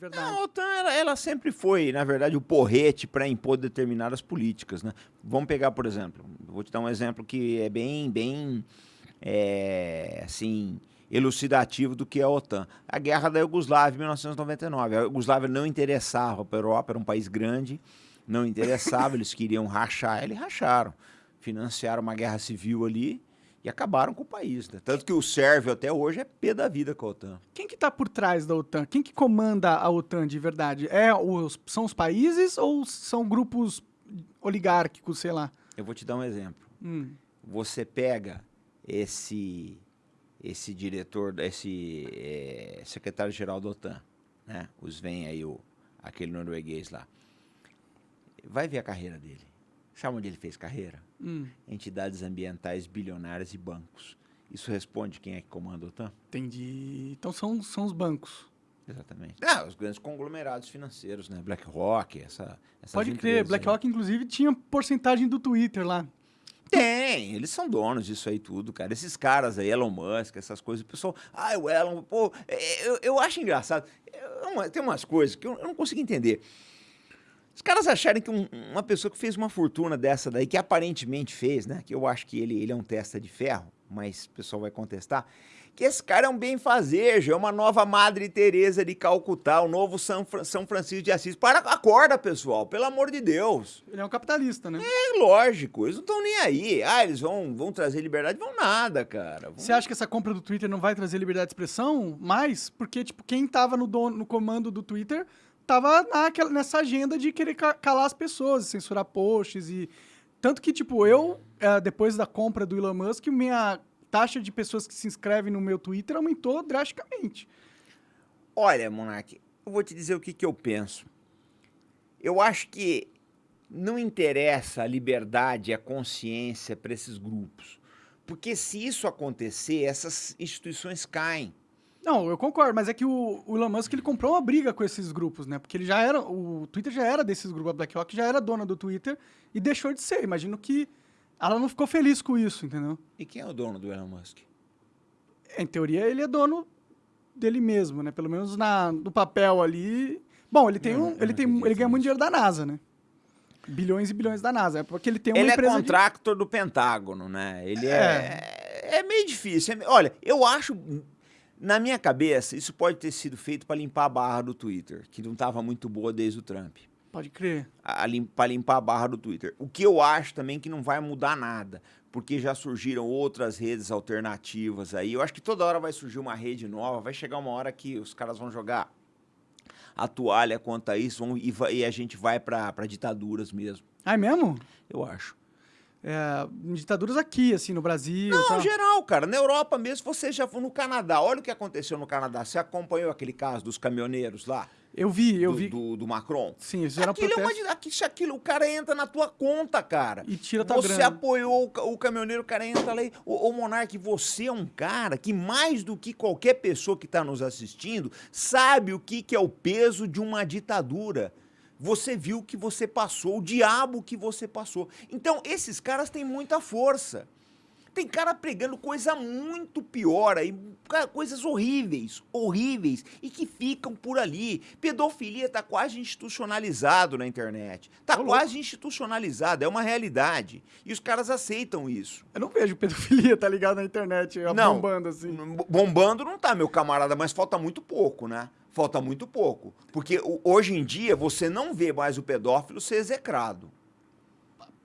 verdade. Não, a OTAN, ela, ela sempre foi, na verdade, o porrete para impor determinadas políticas, né? Vamos pegar, por exemplo, vou te dar um exemplo que é bem, bem, é, assim, elucidativo do que é a OTAN. A guerra da Iugoslávia, em 1999. A Iugoslávia não interessava para a Europa, era um país grande, não interessava, eles queriam rachar, eles racharam. Financiaram uma guerra civil ali e acabaram com o país. Né? Tanto que o sérvio até hoje é pé da vida com a OTAN. Quem que está por trás da OTAN? Quem que comanda a OTAN de verdade? É os, são os países ou são grupos oligárquicos, sei lá? Eu vou te dar um exemplo. Hum. Você pega esse esse diretor, esse é, secretário-geral da OTAN, né? Os vem aí o aquele norueguês lá. Vai ver a carreira dele. Sabe onde ele fez carreira? Hum. Entidades ambientais bilionárias e bancos. Isso responde quem é que comanda a OTAN? Entendi. Então são, são os bancos. Exatamente. Ah, os grandes conglomerados financeiros, né? BlackRock, essa, Pode crer. aí. BlackRock, inclusive, tinha porcentagem do Twitter lá. Tem, eles são donos disso aí tudo, cara. Esses caras aí, Elon Musk, essas coisas, o pessoal, ah, o Elon, pô, é, eu, eu acho engraçado. Eu- tem umas coisas que eu, eu não consigo entender. Os caras acharem que um- uma pessoa que fez uma fortuna dessa daí, que aparentemente fez, né? Que eu acho que ele, ele é um testa de ferro, mas o pessoal vai contestar. Que esse cara é um bem-fazejo, é uma nova Madre Teresa de Calcutá, o novo São, São Francisco de Assis. Para, acorda, pessoal, pelo amor de Deus. Ele é um capitalista, né? É lógico, eles não estão nem aí. Ah, eles vão, vão trazer liberdade? Vão nada, cara. Vão- Você acha que essa compra do Twitter não vai trazer liberdade de expressão mais? Porque, tipo, quem tava no, dono, no comando do Twitter tava naquela, nessa agenda de querer ca- calar as pessoas, censurar posts e... Tanto que, tipo, eu, eh, depois da compra do Elon Musk, minha taxa de pessoas que se inscrevem no meu Twitter aumentou drasticamente. Olha, Monark, eu vou te dizer o que, que eu penso. Eu acho que não interessa a liberdade a consciência para esses grupos. Porque se isso acontecer, essas instituições caem. Não, eu concordo, mas é que o, o Elon Musk ele comprou uma briga com esses grupos, né? Porque ele já era. O Twitter já era desses grupos, a BlackRock já era dona do Twitter e deixou de ser. Imagino que ela não ficou feliz com isso, entendeu? E quem é o dono do Elon Musk? Em teoria, ele é dono dele mesmo, né? Pelo menos na, no papel ali. Bom, ele tem não- um. Ele, tem, ele ganha muito dinheiro da NASA, né? Bilhões e bilhões da NASA. É porque ele tem uma Ele é empresa. de- contractor do Pentágono, né? Ele é... é. meio difícil. É- Olha, eu acho. Na minha cabeça, isso pode ter sido feito para limpar a barra do Twitter, que não estava muito boa desde o Trump. Pode crer. para limpar a barra do Twitter. O que eu acho também que não vai mudar nada, porque já surgiram outras redes alternativas aí. Eu acho que toda hora vai surgir uma rede nova, vai chegar uma hora que os caras vão jogar a toalha quanto a isso vão- e, vai- e a gente vai para ditaduras mesmo. Ah, é mesmo? Eu acho. É, em ditaduras aqui, assim, no Brasil. Não, tal. geral, cara. Na Europa mesmo, você já foi no Canadá. Olha o que aconteceu no Canadá. Você acompanhou aquele caso dos caminhoneiros lá? Eu vi, eu do, vi. Do, do Macron? Sim, eles fizeram Aquilo é uma, protesto aqui, aquilo, o cara entra na tua conta, cara. e tira tua Você grana. apoiou o, o caminhoneiro, o cara entra lá. Ô, ô Monark, você é um cara que, mais do que qualquer pessoa que está nos assistindo, sabe o que, que é o peso de uma ditadura. Você viu o que você passou, o diabo que você passou. Então, esses caras têm muita força. Tem cara pregando coisa muito pior aí, coisas horríveis, horríveis, e que ficam por ali. Pedofilia tá quase institucionalizado na internet. Tá louco. quase institucionalizado, é uma realidade. E os caras aceitam isso. Eu não vejo pedofilia, tá ligado, na internet, Não. bombando assim. Bombando não tá, meu camarada, mas falta muito pouco, né? Falta muito pouco. Porque hoje em dia você não vê mais o pedófilo ser execrado.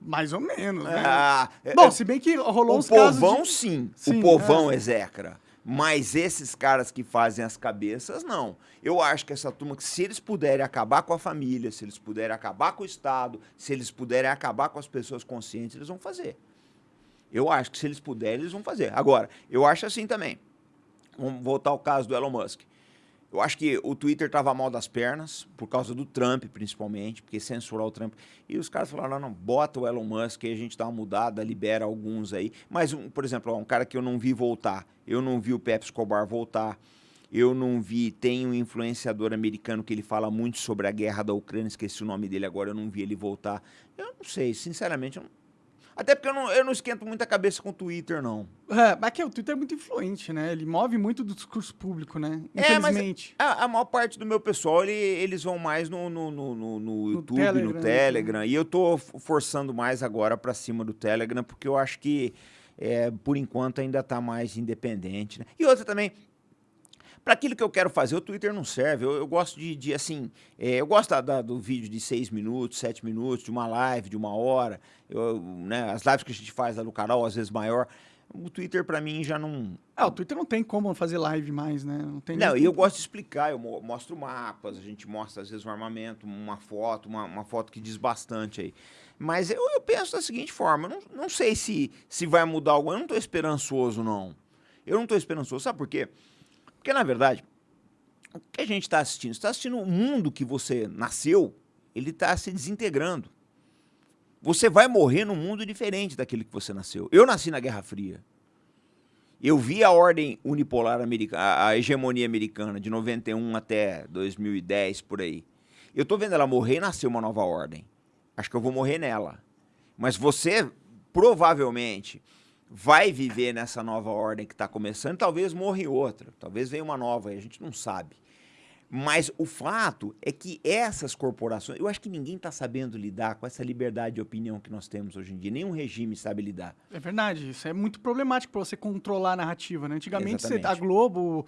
Mais ou menos, né? Ah, Bom, é- se bem que rolou o uns povão, de... sim. Sim, O povão é. execra. Mas esses caras que fazem as cabeças, não. Eu acho que essa turma, que se eles puderem acabar com a família, se eles puderem acabar com o Estado, se eles puderem acabar com as pessoas conscientes, eles vão fazer. Eu acho que se eles puderem, eles vão fazer. Agora, eu acho assim também. Vamos voltar ao caso do Elon Musk. Eu acho que o Twitter estava mal das pernas, por causa do Trump, principalmente, porque censurar o Trump. E os caras falaram: não, bota o Elon Musk, aí a gente dá uma mudada, libera alguns aí. Mas, um, por exemplo, um cara que eu não vi voltar, eu não vi o Pepe Escobar voltar, eu não vi. Tem um influenciador americano que ele fala muito sobre a guerra da Ucrânia, esqueci o nome dele agora, eu não vi ele voltar. Eu não sei, sinceramente, eu não- Até porque eu não, eu não esquento muita cabeça com o Twitter, não. É, mas que o Twitter é muito influente, né? Ele move muito do discurso público, né? Infelizmente. É, mas a, a maior parte do meu pessoal, ele, eles vão mais no, no, no, no, no YouTube, Telegram, no Telegram. Né? E eu tô forçando mais agora para cima do Telegram, porque eu acho que, é, por enquanto, ainda tá mais independente. Né? E outra também, para aquilo que eu quero fazer, o Twitter não serve. Eu, eu gosto de, de assim, é, eu gosto da, da, do vídeo de seis minutos, sete minutos, de uma live, de uma hora. Eu, né, as lives que a gente faz lá no canal, às vezes maior. O Twitter, para mim, já não... Ah, o Twitter não tem como fazer live mais, né? Não, tem não e eu gosto de explicar. Eu mostro mapas, a gente mostra, às vezes, um armamento, uma foto, uma, uma foto que diz bastante aí. Mas eu, eu penso da seguinte forma, não, não sei se, se vai mudar algo. Eu não estou esperançoso, não. Eu não estou esperançoso. Sabe por quê? Porque, na verdade, o que a gente está assistindo? Você está assistindo o mundo que você nasceu, ele está se desintegrando. Você vai morrer num mundo diferente daquele que você nasceu. Eu nasci na Guerra Fria. Eu vi a ordem unipolar americana, a hegemonia americana, de 91 até 2010, por aí. Eu estou vendo ela morrer e nascer uma nova ordem. Acho que eu vou morrer nela. Mas você, provavelmente, vai viver nessa nova ordem que está começando, talvez morra em outra, talvez venha uma nova, a gente não sabe. Mas o fato é que essas corporações, eu acho que ninguém está sabendo lidar com essa liberdade de opinião que nós temos hoje em dia, nenhum regime sabe lidar. É verdade, isso é muito problemático para você controlar a narrativa. Né? Antigamente, você, a Globo,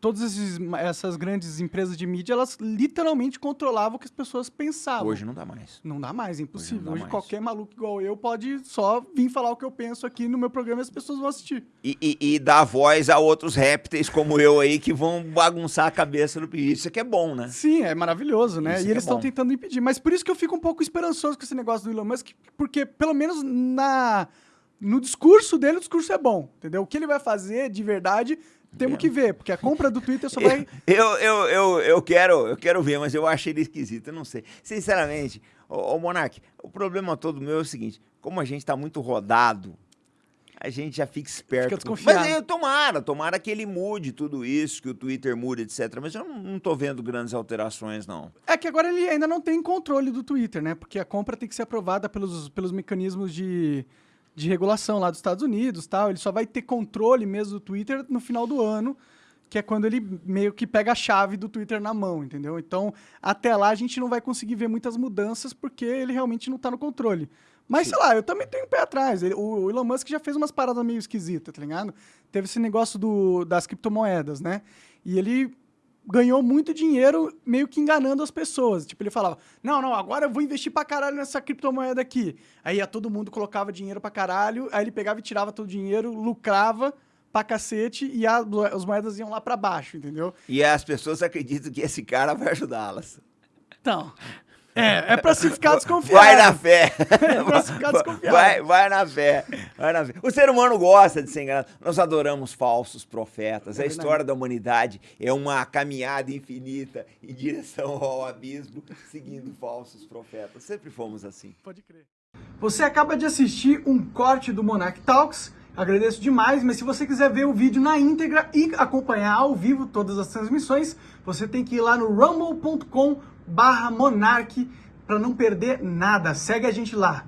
todas essas grandes empresas de mídia, elas literalmente controlavam o que as pessoas pensavam. Hoje não dá mais. Não dá mais, é impossível. Hoje, Hoje mais. qualquer maluco igual eu pode só vir falar o que eu penso aqui no meu programa e as pessoas vão assistir. E, e, e dar voz a outros répteis como eu aí que vão bagunçar a cabeça do. Isso aqui é bom, né? Sim, é maravilhoso, né? Isso e eles estão é tentando impedir. Mas por isso que eu fico um pouco esperançoso com esse negócio do Elon Musk, porque pelo menos na no discurso dele, o discurso é bom, entendeu? O que ele vai fazer de verdade temos que ver, porque a compra do Twitter só vai. Eu, eu, eu, eu, quero, eu quero ver, mas eu acho ele esquisito, eu não sei. Sinceramente, ô, ô Monark, o problema todo meu é o seguinte: como a gente está muito rodado, a gente já fica esperto. Fica desconfiado. Mas eu, tomara, tomara que ele mude tudo isso, que o Twitter mude, etc. Mas eu não, não tô vendo grandes alterações, não. É que agora ele ainda não tem controle do Twitter, né? Porque a compra tem que ser aprovada pelos, pelos mecanismos de de regulação lá dos Estados Unidos tal. Ele só vai ter controle mesmo do Twitter no final do ano, que é quando ele meio que pega a chave do Twitter na mão, entendeu? Então, até lá a gente não vai conseguir ver muitas mudanças porque ele realmente não está no controle. Mas, Sim. sei lá, eu também tenho um pé atrás. Ele, o Elon Musk já fez umas paradas meio esquisitas, tá ligado? Teve esse negócio do, das criptomoedas, né? E ele ganhou muito dinheiro meio que enganando as pessoas. Tipo, ele falava, não, não, agora eu vou investir pra caralho nessa criptomoeda aqui. Aí ia todo mundo colocava dinheiro pra caralho, aí ele pegava e tirava todo o dinheiro, lucrava pra cacete e a, as moedas iam lá pra baixo, entendeu? E as pessoas acreditam que esse cara vai ajudá-las. Então, é, é pra se ficar desconfiado. Vai na fé. É pra se ficar desconfiado. Vai, vai na fé. Vai na fé. O ser humano gosta de ser enganado. Nós adoramos falsos profetas. É a história da humanidade é uma caminhada infinita em direção ao abismo, seguindo falsos profetas. Sempre fomos assim. Pode crer. Você acaba de assistir um corte do Monarch Talks. Agradeço demais, mas se você quiser ver o vídeo na íntegra e acompanhar ao vivo todas as transmissões, você tem que ir lá no rumble.com barra Monark para não perder nada. Segue a gente lá.